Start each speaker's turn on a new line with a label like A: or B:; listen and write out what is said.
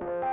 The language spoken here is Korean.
A: you